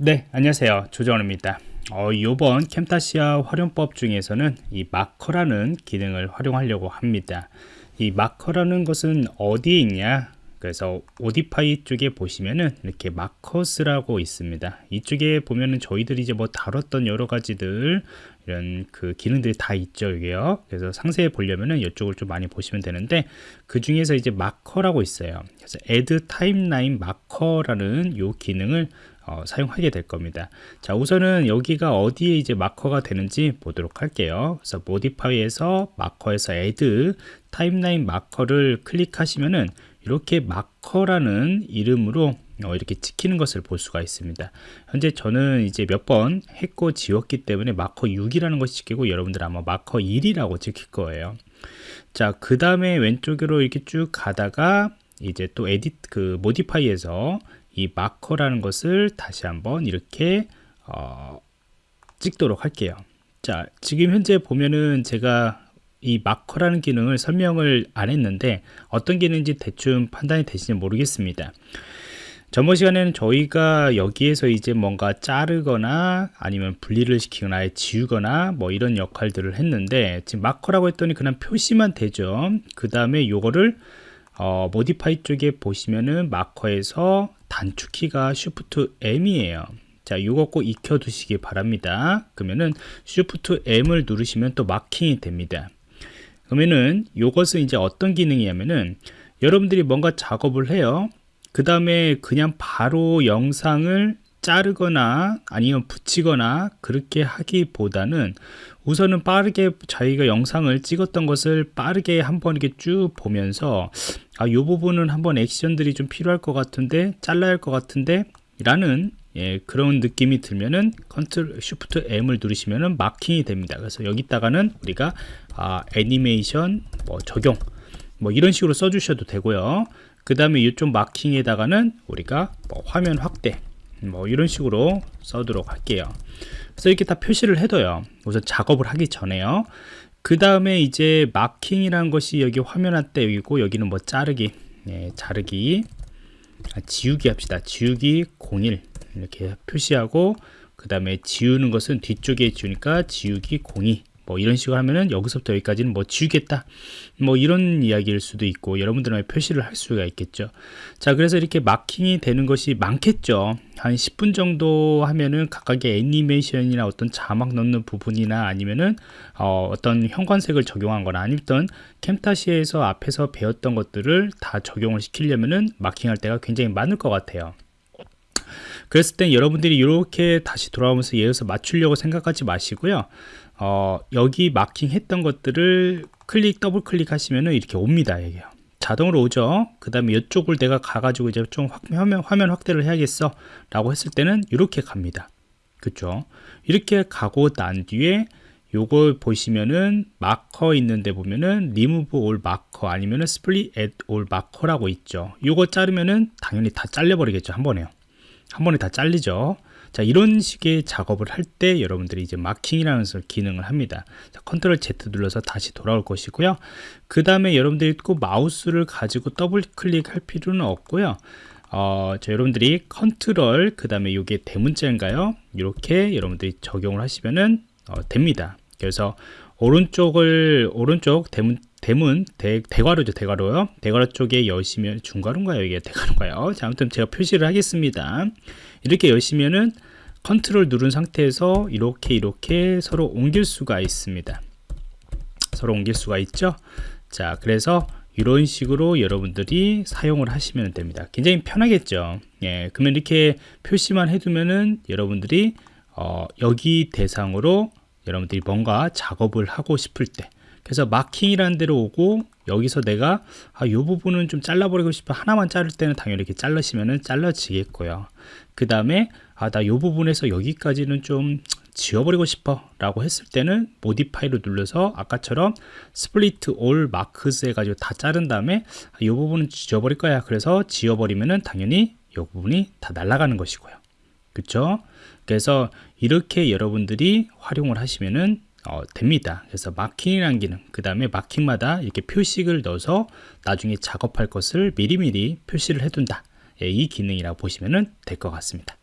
네 안녕하세요. 조정원입니다. 어, 이번 캠타시아 활용법 중에서는 이 마커라는 기능을 활용하려고 합니다. 이 마커라는 것은 어디에 있냐 그래서 오디파이 쪽에 보시면은 이렇게 마커스라고 있습니다 이쪽에 보면은 저희들이 이제 뭐 다뤘던 여러 가지들 이런 그 기능들이 다 있죠 이게요 그래서 상세히 보려면은 이쪽을 좀 많이 보시면 되는데 그 중에서 이제 마커라고 있어요 그래서 add timeline 마커라는 요 기능을 어, 사용하게 될 겁니다. 자, 우선은 여기가 어디에 이제 마커가 되는지 보도록 할게요. 그래서 modify에서 marker에서 add timeline marker를 클릭하시면은 이렇게 marker라는 이름으로 어, 이렇게 찍히는 것을 볼 수가 있습니다. 현재 저는 이제 몇 번 했고 지웠기 때문에 마커 6이라는 것이 찍히고 여러분들 아마 마커 1이라고 찍힐 거예요. 자, 그 다음에 왼쪽으로 이렇게 쭉 가다가 이제 또 edit 그 modify에서 이 마커라는 것을 다시 한번 이렇게 어, 찍도록 할게요 자 지금 현재 보면은 제가 이 마커라는 기능을 설명을 안 했는데 어떤 기능인지 대충 판단이 되시지 모르겠습니다 전번 시간에는 저희가 여기에서 이제 뭔가 자르거나 아니면 분리를 시키거나 지우거나 뭐 이런 역할들을 했는데 지금 마커라고 했더니 그냥 표시만 되죠 그 다음에 요거를 어, 모디파이 쪽에 보시면은 마커에서 단축키가 Shift M이에요. 자, 이거 꼭 익혀 두시기 바랍니다. 그러면은 Shift M을 누르시면 또 마킹이 됩니다. 그러면은 이것은 이제 어떤 기능이냐면은 여러분들이 뭔가 작업을 해요. 그 다음에 그냥 바로 영상을 자르거나 아니면 붙이거나 그렇게 하기보다는 우선은 빠르게 자기가 영상을 찍었던 것을 빠르게 한번 이렇게 쭉 보면서 아, 이 부분은 한번 액션들이 좀 필요할 것 같은데 잘라야 할 것 같은데 라는 예, 그런 느낌이 들면은 컨트롤 쉬프트 M을 누르시면은 마킹이 됩니다. 그래서 여기다가는 우리가 아, 애니메이션 뭐 적용 뭐 이런 식으로 써주셔도 되고요. 그 다음에 이쪽 마킹에다가는 우리가 뭐 화면 확대 뭐 이런 식으로 써도록 할게요. 그래서 이렇게 다 표시를 해둬요. 우선 작업을 하기 전에요. 그 다음에 이제 마킹이라는 것이 여기 화면 한때 여기고 여기는 뭐 자르기 예, 자르기 아, 지우기 합시다. 지우기 01 이렇게 표시하고 그 다음에 지우는 것은 뒤쪽에 지우니까 지우기 02뭐 이런 식으로 하면은 여기서부터 여기까지는 뭐 지우겠다. 뭐 이런 이야기일 수도 있고 여러분들은 표시를 할 수가 있겠죠. 자 그래서 이렇게 마킹이 되는 것이 많겠죠. 한 10분 정도 하면은 각각의 애니메이션이나 어떤 자막 넣는 부분이나 아니면은 어, 떤 형광색을 적용한 거나 아니면 캠타시에서 앞에서 배웠던 것들을 다 적용을 시키려면은 마킹할 때가 굉장히 많을 것 같아요 그랬을 땐 여러분들이 이렇게 다시 돌아오면서 예에서 맞추려고 생각하지 마시고요. 어, 여기 마킹 했던 것들을 클릭 더블 클릭 하시면은 이렇게 옵니다 여기요. 자동으로 오죠? 그 다음에 이쪽을 내가 가가지고 이제 좀 확, 화면, 화면 확대를 해야겠어? 라고 했을 때는 이렇게 갑니다. 그쵸? 이렇게 가고 난 뒤에 요걸 보시면은 마커 있는데 보면은 remove all marker 아니면은 at all 마커라고 있죠. 요거 자르면은 당연히 다 잘려 버리겠죠 한 번에요 한 번에 다 잘리죠. 자 이런 식의 작업을 할 때 여러분들이 이제 마킹이라는 기능을 합니다. 자, 컨트롤 Z 눌러서 다시 돌아올 것이고요. 그 다음에 여러분들이 꼭 마우스를 가지고 더블 클릭할 필요는 없고요. 어, 저 여러분들이 컨트롤 그 다음에 이게 대문자인가요? 이렇게 여러분들이 적용을 하시면은 어, 됩니다. 그래서 오른쪽을 오른쪽 대문 대문 대, 대괄호죠 대괄호요 대괄호 쪽에 여시면 중괄호인가요? 이게 대괄호인가요? 자 아무튼 제가 표시를 하겠습니다. 이렇게 여시면은 컨트롤 누른 상태에서 이렇게 이렇게 서로 옮길 수가 있습니다. 서로 옮길 수가 있죠? 자 그래서 이런 식으로 여러분들이 사용을 하시면 됩니다. 굉장히 편하겠죠? 예 그러면 이렇게 표시만 해두면은 여러분들이 어, 여기 대상으로 여러분들이 뭔가 작업을 하고 싶을 때. 그래서 마킹이라는 데로 오고 여기서 내가 아, 이 부분은 좀 잘라버리고 싶어. 하나만 자를 때는 당연히 이렇게 잘라시면은 잘라지겠고요. 그 다음에 아 나 이 부분에서 여기까지는 좀 지워버리고 싶어 라고 했을 때는 모디파이를 눌러서 아까처럼 split all marks 해가지고 다 자른 다음에 아, 이 부분은 지워버릴 거야. 그래서 지워버리면은 당연히 이 부분이 다 날아가는 것이고요 그쵸 그래서 이렇게 여러분들이 활용을 하시면은 어, 됩니다. 그래서 마킹이라는 기능, 그 다음에 마킹마다 이렇게 표식을 넣어서 나중에 작업할 것을 미리미리 표시를 해둔다. 예, 이 기능이라고 보시면 될 것 같습니다.